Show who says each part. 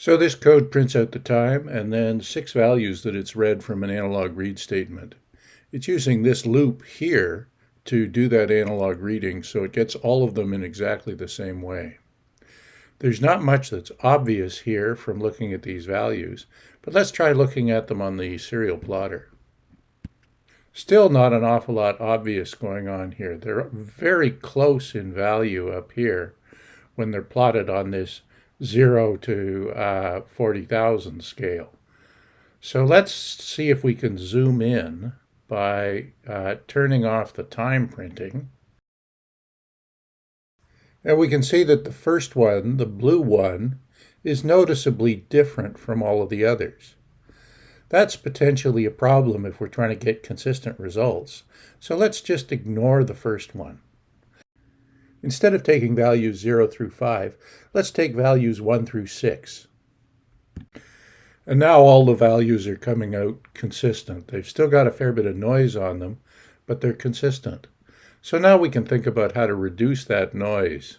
Speaker 1: So this code prints out the time and then six values that it's read from an analog read statement. It's using this loop here to do that analog reading so it gets all of them in exactly the same way. There's not much that's obvious here from looking at these values, but let's try looking at them on the serial plotter. Still not an awful lot obvious going on here. They're very close in value up here when they're plotted on this 0 to uh, 40,000 scale. So let's see if we can zoom in by uh, turning off the time printing. And we can see that the first one, the blue one, is noticeably different from all of the others. That's potentially a problem if we're trying to get consistent results. So let's just ignore the first one. Instead of taking values 0 through 5, let's take values 1 through 6. And now all the values are coming out consistent. They've still got a fair bit of noise on them, but they're consistent. So now we can think about how to reduce that noise.